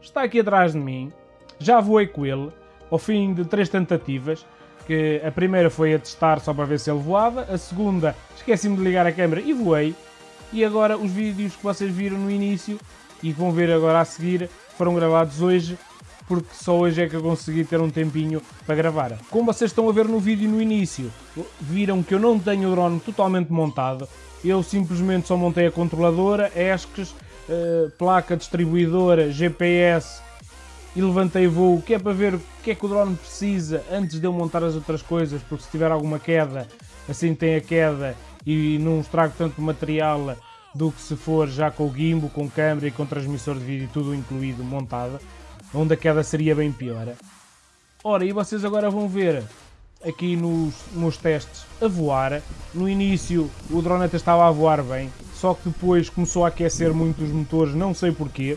está aqui atrás de mim, já voei com ele, ao fim de três tentativas, que a primeira foi a testar só para ver se ele voava, a segunda esqueci-me de ligar a câmera e voei, e agora os vídeos que vocês viram no início e que vão ver agora a seguir foram gravados hoje, porque só hoje é que eu consegui ter um tempinho para gravar. Como vocês estão a ver no vídeo no início, viram que eu não tenho o drone totalmente montado, eu simplesmente só montei a controladora, ESCs, uh, placa distribuidora, GPS e levantei voo, que é para ver o que é que o drone precisa antes de eu montar as outras coisas, porque se tiver alguma queda, assim tem a queda e não estrago tanto material do que se for já com o gimbal, com câmera e com transmissor de vídeo, tudo incluído, montado, onde a queda seria bem pior. Ora, e vocês agora vão ver aqui nos meus testes a voar. No início o drone até estava a voar bem, só que depois começou a aquecer muito os motores, não sei porquê.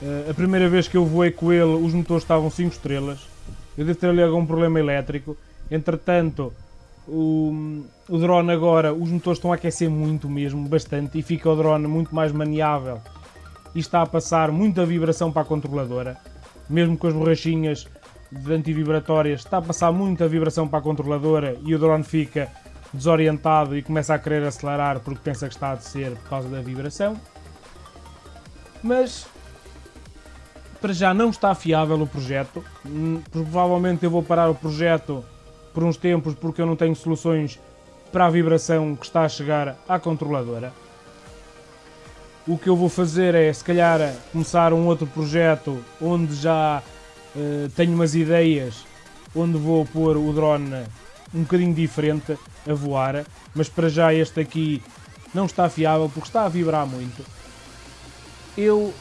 Uh, a primeira vez que eu voei com ele, os motores estavam 5 estrelas. Eu devo ter ali algum problema elétrico. Entretanto, o, o drone agora, os motores estão a aquecer muito mesmo, bastante, e fica o drone muito mais maniável. E está a passar muita vibração para a controladora. Mesmo com as borrachinhas de antivibratórias, está a passar muita vibração para a controladora e o drone fica desorientado e começa a querer acelerar porque pensa que está a descer por causa da vibração. Mas para já não está fiável o projeto. Hum, provavelmente eu vou parar o projeto por uns tempos porque eu não tenho soluções para a vibração que está a chegar à controladora. O que eu vou fazer é, se calhar, começar um outro projeto onde já uh, tenho umas ideias, onde vou pôr o drone um bocadinho diferente a voar, mas para já este aqui não está fiável porque está a vibrar muito. Eu,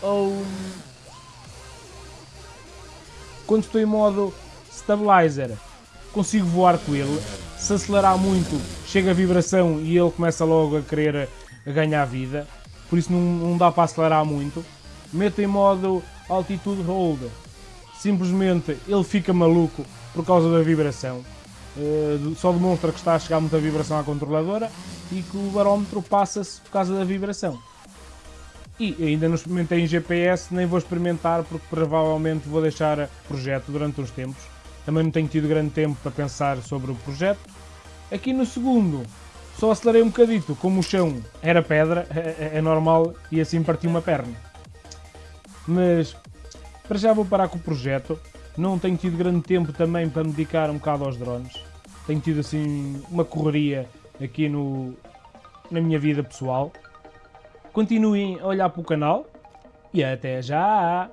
quando estou em modo stabilizer, consigo voar com ele. Se acelerar muito, chega a vibração e ele começa logo a querer ganhar vida. Por isso não, não dá para acelerar muito. Meto em modo altitude hold. Simplesmente ele fica maluco por causa da vibração. Uh, só demonstra que está a chegar muita vibração à controladora e que o barómetro passa-se por causa da vibração. E ainda não experimentei em GPS, nem vou experimentar porque provavelmente vou deixar o projeto durante uns tempos. Também não tenho tido grande tempo para pensar sobre o projeto. Aqui no segundo, só acelerei um bocadito, como o chão era pedra, é, é, é normal, e assim parti uma perna. Mas, para já vou parar com o projeto. Não tenho tido grande tempo também para me dedicar um bocado aos drones. Tenho tido assim uma correria aqui no, na minha vida pessoal. Continuem a olhar para o canal e até já!